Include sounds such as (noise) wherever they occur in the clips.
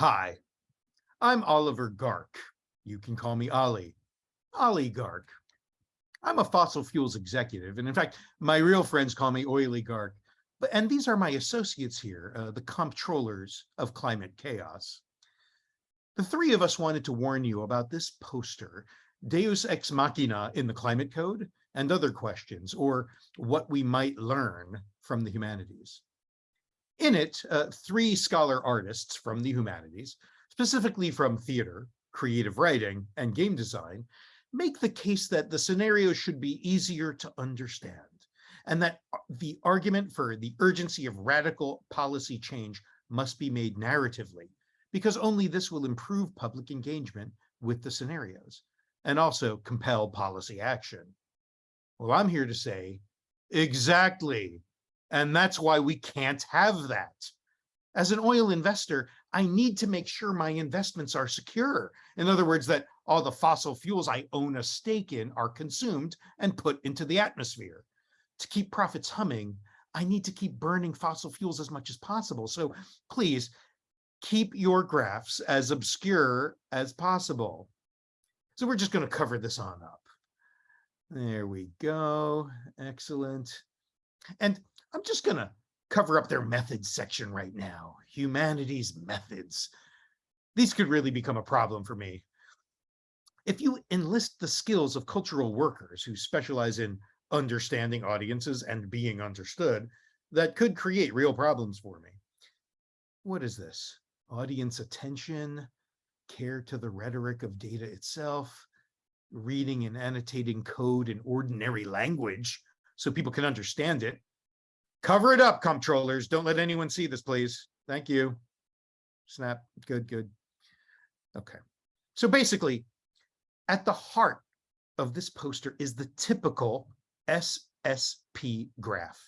Hi, I'm Oliver Gark. You can call me Ollie. Ollie Gark. I'm a fossil fuels executive, and in fact, my real friends call me Oily Gark. But and these are my associates here, uh, the comptrollers of climate chaos. The three of us wanted to warn you about this poster, Deus Ex Machina in the Climate Code, and other questions, or what we might learn from the humanities. In it, uh, three scholar artists from the humanities, specifically from theater, creative writing, and game design, make the case that the scenario should be easier to understand, and that the argument for the urgency of radical policy change must be made narratively, because only this will improve public engagement with the scenarios, and also compel policy action. Well, I'm here to say, exactly, and that's why we can't have that. As an oil investor, I need to make sure my investments are secure. In other words, that all the fossil fuels I own a stake in are consumed and put into the atmosphere. To keep profits humming, I need to keep burning fossil fuels as much as possible. So please keep your graphs as obscure as possible. So we're just going to cover this on up. There we go. Excellent. And I'm just going to cover up their methods section right now. Humanities methods. These could really become a problem for me. If you enlist the skills of cultural workers who specialize in understanding audiences and being understood, that could create real problems for me. What is this? Audience attention, care to the rhetoric of data itself, reading and annotating code in ordinary language so people can understand it, Cover it up, comptrollers. Don't let anyone see this, please. Thank you. Snap. Good, good. Okay. So basically, at the heart of this poster is the typical SSP graph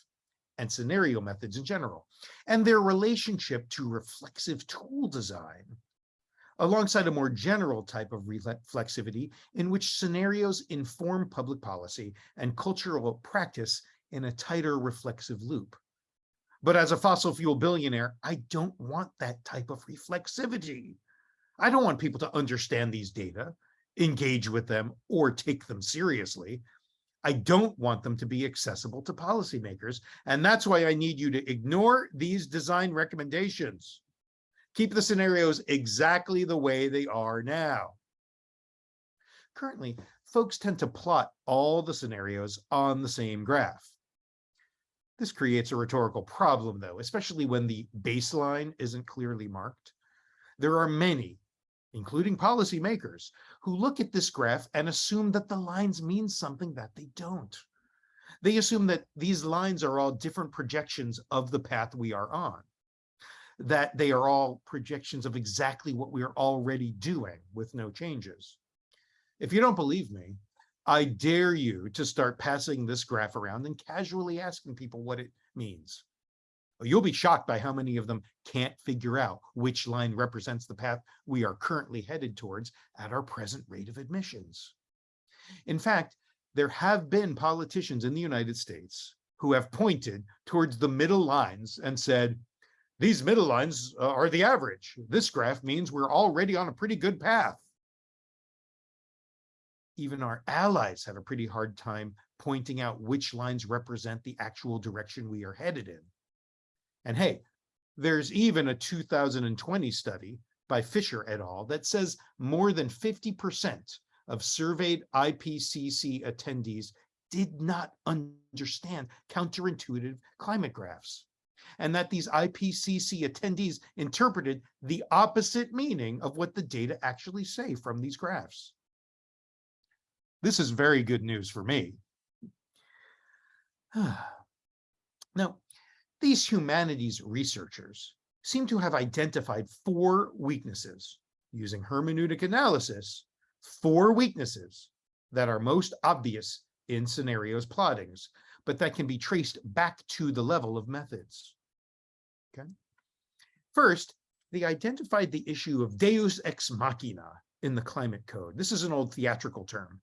and scenario methods in general, and their relationship to reflexive tool design, alongside a more general type of reflexivity in which scenarios inform public policy and cultural practice in a tighter reflexive loop. But as a fossil fuel billionaire, I don't want that type of reflexivity. I don't want people to understand these data, engage with them, or take them seriously. I don't want them to be accessible to policymakers. And that's why I need you to ignore these design recommendations. Keep the scenarios exactly the way they are now. Currently, folks tend to plot all the scenarios on the same graph. This creates a rhetorical problem, though, especially when the baseline isn't clearly marked. There are many, including policymakers, who look at this graph and assume that the lines mean something that they don't. They assume that these lines are all different projections of the path we are on, that they are all projections of exactly what we are already doing with no changes. If you don't believe me, I dare you to start passing this graph around and casually asking people what it means. You'll be shocked by how many of them can't figure out which line represents the path we are currently headed towards at our present rate of emissions. In fact, there have been politicians in the United States who have pointed towards the middle lines and said, these middle lines uh, are the average. This graph means we're already on a pretty good path even our allies have a pretty hard time pointing out which lines represent the actual direction we are headed in. And hey, there's even a 2020 study by Fisher et al. that says more than 50% of surveyed IPCC attendees did not understand counterintuitive climate graphs and that these IPCC attendees interpreted the opposite meaning of what the data actually say from these graphs. This is very good news for me. (sighs) now, these humanities researchers seem to have identified four weaknesses using hermeneutic analysis, four weaknesses that are most obvious in scenarios plottings, but that can be traced back to the level of methods. Okay. First, they identified the issue of deus ex machina in the climate code. This is an old theatrical term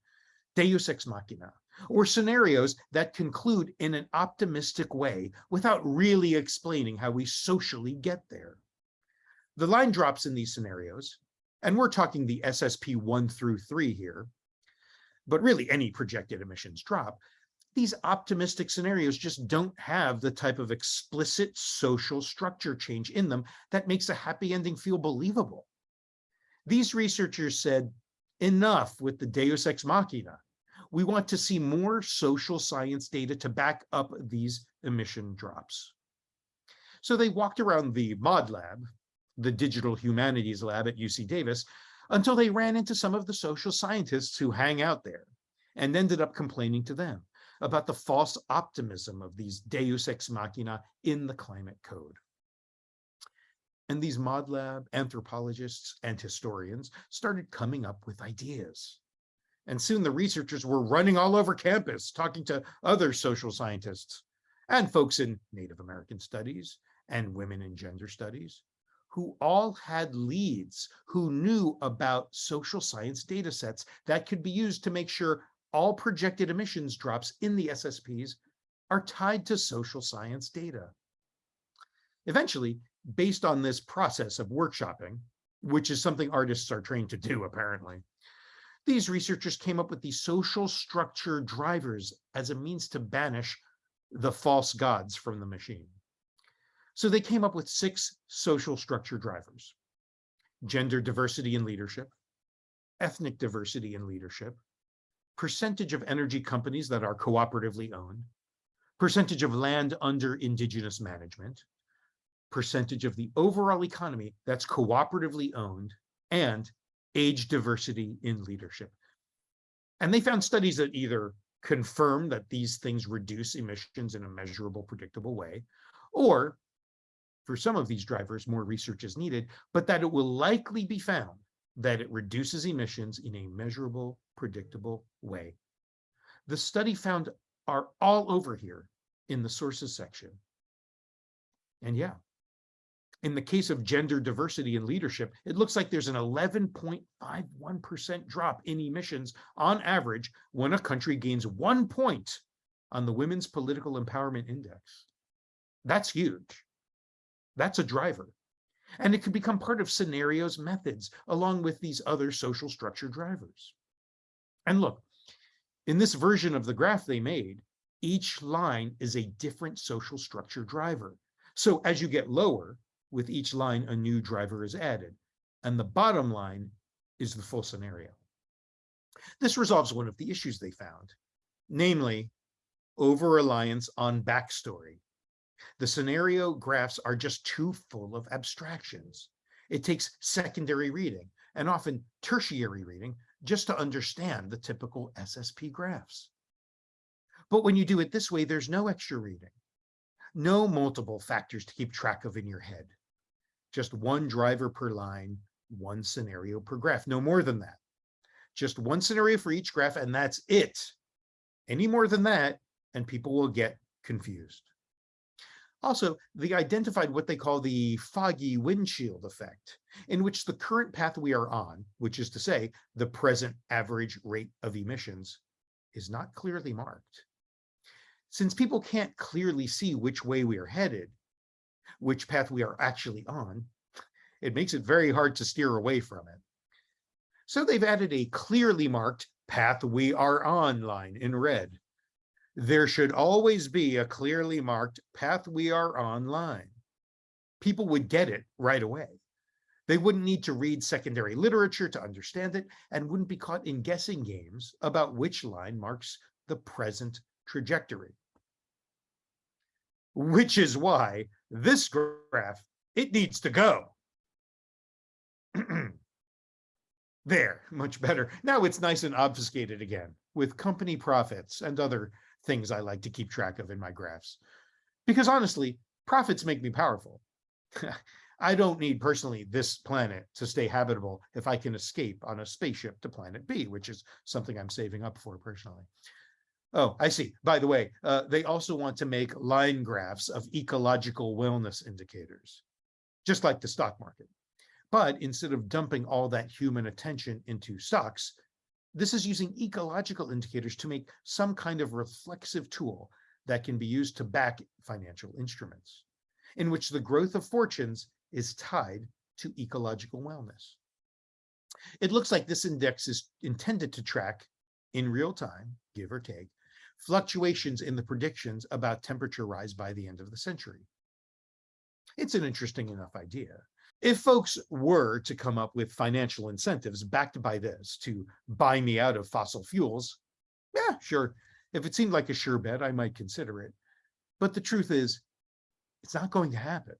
deus ex machina, or scenarios that conclude in an optimistic way without really explaining how we socially get there. The line drops in these scenarios, and we're talking the SSP one through three here, but really any projected emissions drop. These optimistic scenarios just don't have the type of explicit social structure change in them that makes a happy ending feel believable. These researchers said, enough with the deus ex machina. We want to see more social science data to back up these emission drops. So they walked around the ModLab, the digital humanities lab at UC Davis, until they ran into some of the social scientists who hang out there and ended up complaining to them about the false optimism of these deus ex machina in the climate code. And these ModLab anthropologists and historians started coming up with ideas. And soon the researchers were running all over campus, talking to other social scientists and folks in Native American studies and women in gender studies, who all had leads, who knew about social science data sets that could be used to make sure all projected emissions drops in the SSPs are tied to social science data. Eventually, based on this process of workshopping, which is something artists are trained to do apparently, these researchers came up with the social structure drivers as a means to banish the false gods from the machine. So they came up with six social structure drivers. Gender diversity in leadership, ethnic diversity in leadership, percentage of energy companies that are cooperatively owned, percentage of land under indigenous management, percentage of the overall economy that's cooperatively owned, and age diversity in leadership. And they found studies that either confirm that these things reduce emissions in a measurable, predictable way, or for some of these drivers, more research is needed, but that it will likely be found that it reduces emissions in a measurable, predictable way. The study found are all over here in the sources section. And yeah, in the case of gender diversity in leadership, it looks like there's an 11.51% drop in emissions on average when a country gains one point on the Women's Political Empowerment Index. That's huge. That's a driver. And it could become part of scenarios methods along with these other social structure drivers. And look, in this version of the graph they made, each line is a different social structure driver. So as you get lower, with each line, a new driver is added. And the bottom line is the full scenario. This resolves one of the issues they found, namely over-reliance on backstory. The scenario graphs are just too full of abstractions. It takes secondary reading and often tertiary reading just to understand the typical SSP graphs. But when you do it this way, there's no extra reading, no multiple factors to keep track of in your head. Just one driver per line, one scenario per graph, no more than that. Just one scenario for each graph, and that's it. Any more than that, and people will get confused. Also, they identified what they call the foggy windshield effect, in which the current path we are on, which is to say, the present average rate of emissions, is not clearly marked. Since people can't clearly see which way we are headed, which path we are actually on, it makes it very hard to steer away from it. So they've added a clearly marked path we are on line in red there should always be a clearly marked path we are on line. People would get it right away. They wouldn't need to read secondary literature to understand it and wouldn't be caught in guessing games about which line marks the present trajectory. Which is why this graph, it needs to go. (clears throat) there, much better. Now it's nice and obfuscated again with company profits and other things I like to keep track of in my graphs. Because honestly, profits make me powerful. (laughs) I don't need personally this planet to stay habitable if I can escape on a spaceship to planet B, which is something I'm saving up for personally. Oh, I see. By the way, uh, they also want to make line graphs of ecological wellness indicators, just like the stock market. But instead of dumping all that human attention into stocks, this is using ecological indicators to make some kind of reflexive tool that can be used to back financial instruments, in which the growth of fortunes is tied to ecological wellness. It looks like this index is intended to track in real time, give or take, fluctuations in the predictions about temperature rise by the end of the century. It's an interesting enough idea. If folks were to come up with financial incentives backed by this to buy me out of fossil fuels, yeah, sure. If it seemed like a sure bet, I might consider it. But the truth is, it's not going to happen.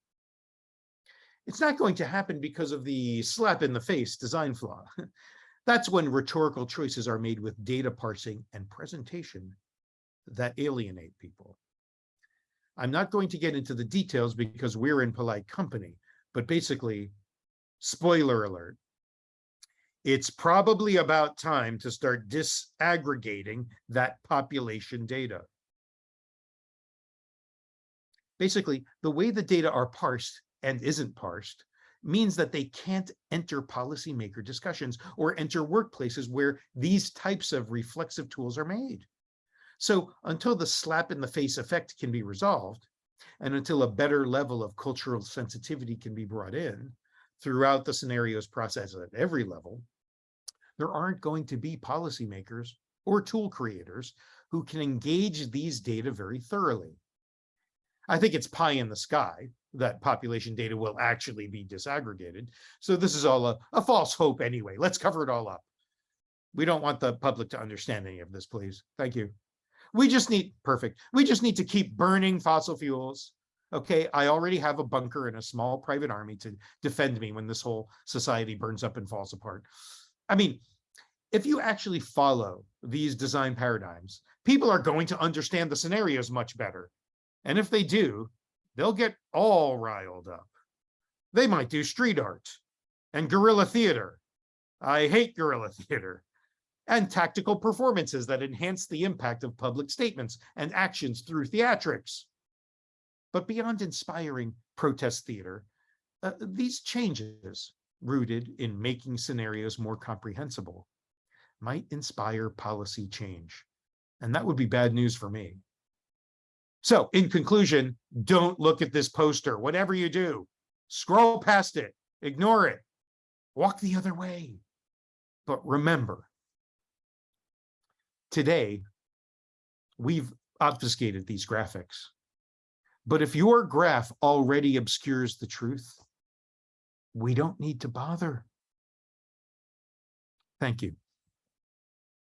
It's not going to happen because of the slap in the face design flaw. (laughs) That's when rhetorical choices are made with data parsing and presentation that alienate people. I'm not going to get into the details because we're in polite company, but basically, spoiler alert, it's probably about time to start disaggregating that population data. Basically, the way the data are parsed and isn't parsed means that they can't enter policymaker discussions or enter workplaces where these types of reflexive tools are made. So until the slap in the face effect can be resolved, and until a better level of cultural sensitivity can be brought in throughout the scenarios process at every level, there aren't going to be policymakers or tool creators who can engage these data very thoroughly. I think it's pie in the sky that population data will actually be disaggregated. So this is all a, a false hope anyway. Let's cover it all up. We don't want the public to understand any of this, please. Thank you. We just need, perfect. We just need to keep burning fossil fuels. Okay, I already have a bunker and a small private army to defend me when this whole society burns up and falls apart. I mean, if you actually follow these design paradigms, people are going to understand the scenarios much better. And if they do, they'll get all riled up. They might do street art and guerrilla theater. I hate guerrilla (laughs) theater and tactical performances that enhance the impact of public statements and actions through theatrics. But beyond inspiring protest theater, uh, these changes, rooted in making scenarios more comprehensible, might inspire policy change. And that would be bad news for me. So in conclusion, don't look at this poster. Whatever you do, scroll past it, ignore it, walk the other way. But remember, today, we've obfuscated these graphics. But if your graph already obscures the truth, we don't need to bother. Thank you.